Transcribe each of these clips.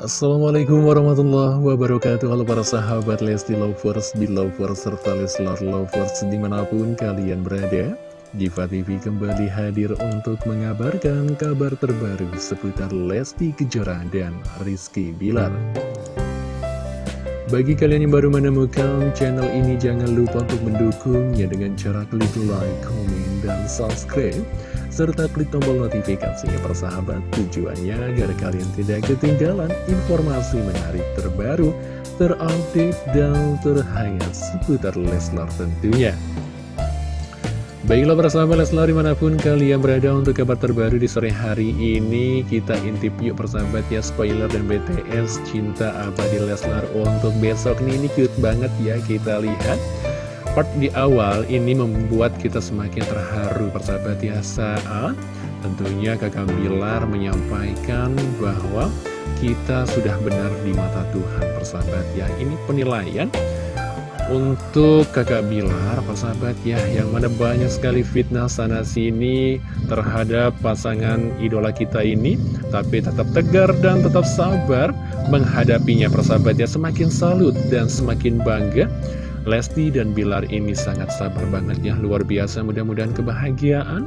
Assalamualaikum warahmatullahi wabarakatuh. Halo para sahabat Lesti Lovers, Belovers, serta Leslar Lovers di mana pun kalian berada Diva TV kembali hadir untuk mengabarkan kabar terbaru seputar Lesti Kejora dan Rizky Bilar. Bagi kalian yang baru menemukan channel ini, jangan lupa untuk mendukungnya dengan cara klik like, komen, dan subscribe serta klik tombol notifikasinya persahabat tujuannya agar kalian tidak ketinggalan informasi menarik terbaru, terupdate, dan terhangat seputar Leslar tentunya. Baiklah persahabat Leslar di mana pun kalian berada untuk kabar terbaru di sore hari ini Kita intip yuk persahabat ya spoiler dan BTS Cinta Abadi Leslar untuk besok nih Ini cute banget ya kita lihat part di awal ini membuat kita semakin terharu. Persahabat ya saat tentunya kakak Bilar menyampaikan bahwa kita sudah benar di mata Tuhan persahabat ya. Ini penilaian untuk kakak Bilar persahabat ya yang mana banyak sekali fitnah sana sini terhadap pasangan idola kita ini. Tapi tetap tegar dan tetap sabar menghadapinya persahabat ya. Semakin salut dan semakin bangga Lesti dan Bilar ini sangat sabar banget ya, luar biasa mudah-mudahan kebahagiaan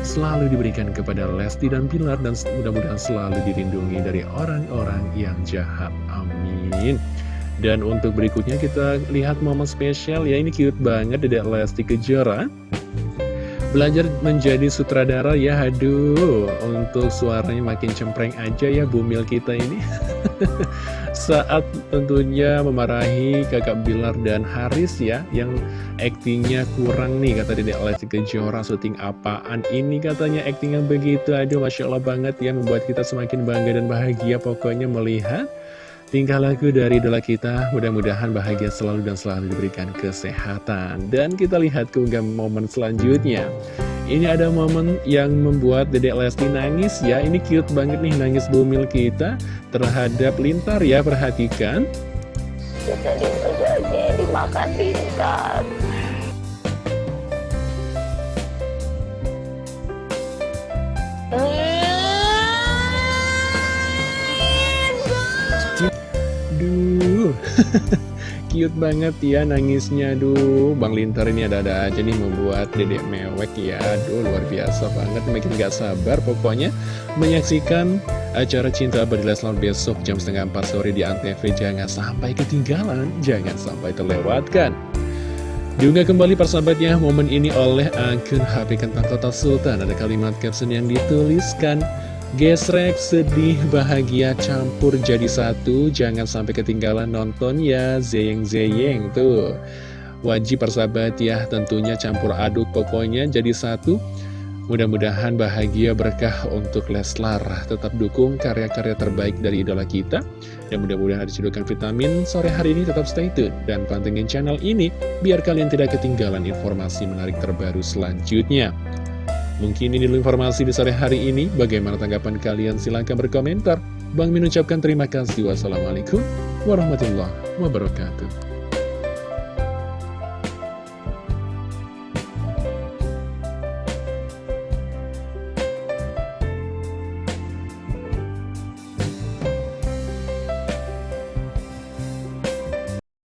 selalu diberikan kepada Lesti dan Bilar dan mudah-mudahan selalu dilindungi dari orang-orang yang jahat. Amin. Dan untuk berikutnya kita lihat momen spesial ya, ini cute banget Dedek Lesti Kejora Belajar menjadi sutradara ya, aduh, untuk suaranya makin cempreng aja ya bumil kita ini. Saat tentunya memarahi kakak Bilar dan Haris ya, yang aktingnya kurang nih, kata Dedek Lesti Kejora, syuting apaan ini katanya akting yang begitu, aduh Masya Allah banget ya, membuat kita semakin bangga dan bahagia pokoknya melihat Tingkah laku dari idola kita mudah-mudahan bahagia selalu dan selalu diberikan kesehatan. Dan kita lihat keunggah momen selanjutnya. Ini ada momen yang membuat Dedek Lesti nangis ya. Ini cute banget nih nangis bumil kita terhadap Lintar ya. Perhatikan. Dimakan Lintar. Cute banget ya nangisnya. Aduh Bang Lintar ini ada-ada aja nih membuat dedek mewek ya. Aduh luar biasa banget. Makin gak sabar pokoknya Menyaksikan acara Cinta Abadi Leslar besok jam setengah 4 sore di Antv. Jangan sampai ketinggalan Jangan sampai terlewatkan. Diunggah kembali persahabatnya momen ini oleh akun HP Kentang Kota Sultan. Ada kalimat caption yang dituliskan Gesrek, sedih, bahagia, campur jadi satu. Jangan sampai ketinggalan nonton ya Zeyeng-zeyeng tuh. Wajib persahabat ya Tentunya campur aduk pokoknya jadi satu. Mudah-mudahan bahagia berkah untuk Leslar. Tetap dukung karya-karya terbaik dari idola kita. Dan mudah-mudahan ada cedokan vitamin Sore hari ini tetap stay tune. Dan pantengin channel ini Biar kalian tidak ketinggalan informasi menarik terbaru selanjutnya Mungkin ini dulu informasi di sore hari ini. Bagaimana tanggapan kalian? Silahkan berkomentar. Bang Min ucapkan terima kasih. Wassalamualaikum warahmatullahi wabarakatuh.